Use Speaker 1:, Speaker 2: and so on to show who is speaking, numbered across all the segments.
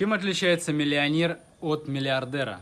Speaker 1: Чем отличается миллионер от миллиардера?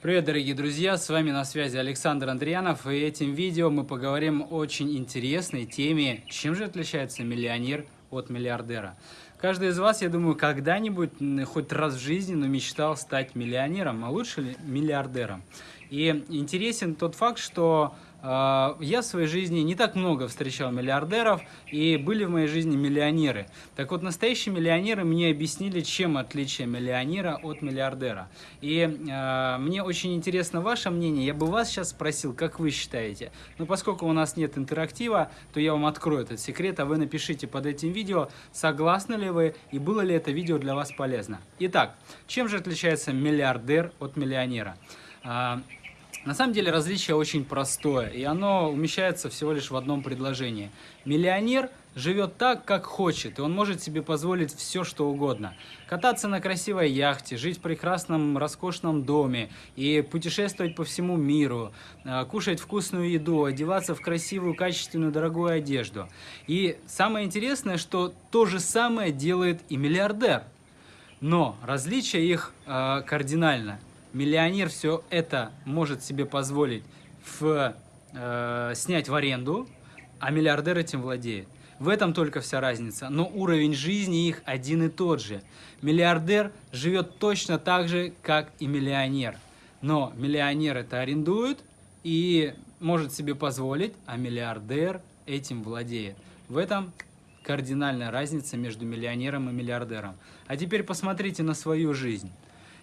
Speaker 1: Привет, дорогие друзья! С вами на связи Александр Андрианов, и этим видео мы поговорим о очень интересной теме, чем же отличается миллионер от миллиардера. Каждый из вас, я думаю, когда-нибудь, хоть раз в жизни, но мечтал стать миллионером, а лучше миллиардером. И интересен тот факт, что я в своей жизни не так много встречал миллиардеров, и были в моей жизни миллионеры. Так вот, настоящие миллионеры мне объяснили, чем отличие миллионера от миллиардера. И э, мне очень интересно ваше мнение. Я бы вас сейчас спросил, как вы считаете. Но поскольку у нас нет интерактива, то я вам открою этот секрет, а вы напишите под этим видео, согласны ли вы и было ли это видео для вас полезно. Итак, чем же отличается миллиардер от миллионера? На самом деле различие очень простое, и оно умещается всего лишь в одном предложении. Миллионер живет так, как хочет, и он может себе позволить все, что угодно. Кататься на красивой яхте, жить в прекрасном, роскошном доме и путешествовать по всему миру, э, кушать вкусную еду, одеваться в красивую, качественную, дорогую одежду. И самое интересное, что то же самое делает и миллиардер. Но различие их э, кардинально – миллионер все это может себе позволить в, э, снять в аренду, а миллиардер этим владеет. В этом только вся разница, но уровень жизни их один и тот же. Миллиардер живет точно так же, как и миллионер. Но миллионер это арендует и может себе позволить, а миллиардер этим владеет. В этом кардинальная разница между миллионером и миллиардером. А теперь посмотрите на свою жизнь.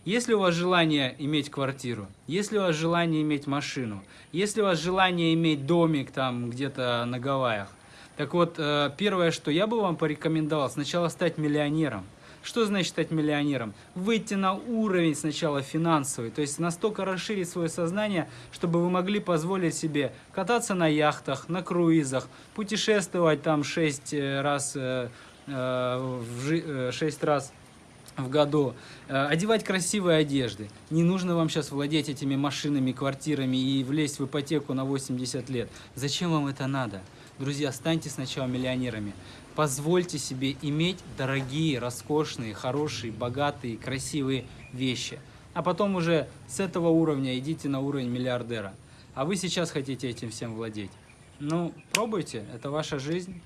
Speaker 1: Если у вас желание иметь квартиру, если у вас желание иметь машину, если у вас желание иметь домик там где-то на Гавайях, так вот, э, первое, что я бы вам порекомендовал, сначала стать миллионером. Что значит стать миллионером? Выйти на уровень сначала финансовый, то есть настолько расширить свое сознание, чтобы вы могли позволить себе кататься на яхтах, на круизах, путешествовать там 6 э, раз, 6 э, раз в году, э, одевать красивые одежды. Не нужно вам сейчас владеть этими машинами, квартирами и влезть в ипотеку на 80 лет. Зачем вам это надо? Друзья, станьте сначала миллионерами. Позвольте себе иметь дорогие, роскошные, хорошие, богатые, красивые вещи. А потом уже с этого уровня идите на уровень миллиардера. А вы сейчас хотите этим всем владеть. Ну, пробуйте, это ваша жизнь.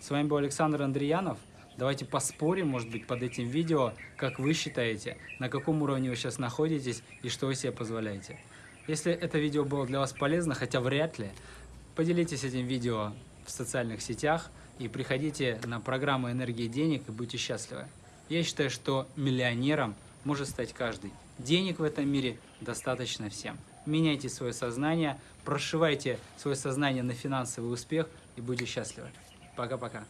Speaker 1: С вами был Александр Андреянов. Давайте поспорим, может быть, под этим видео, как вы считаете, на каком уровне вы сейчас находитесь и что вы себе позволяете. Если это видео было для вас полезно, хотя вряд ли, поделитесь этим видео в социальных сетях и приходите на программу «Энергии денег» и будьте счастливы. Я считаю, что миллионером может стать каждый. Денег в этом мире достаточно всем. Меняйте свое сознание, прошивайте свое сознание на финансовый успех и будьте счастливы. Пока-пока.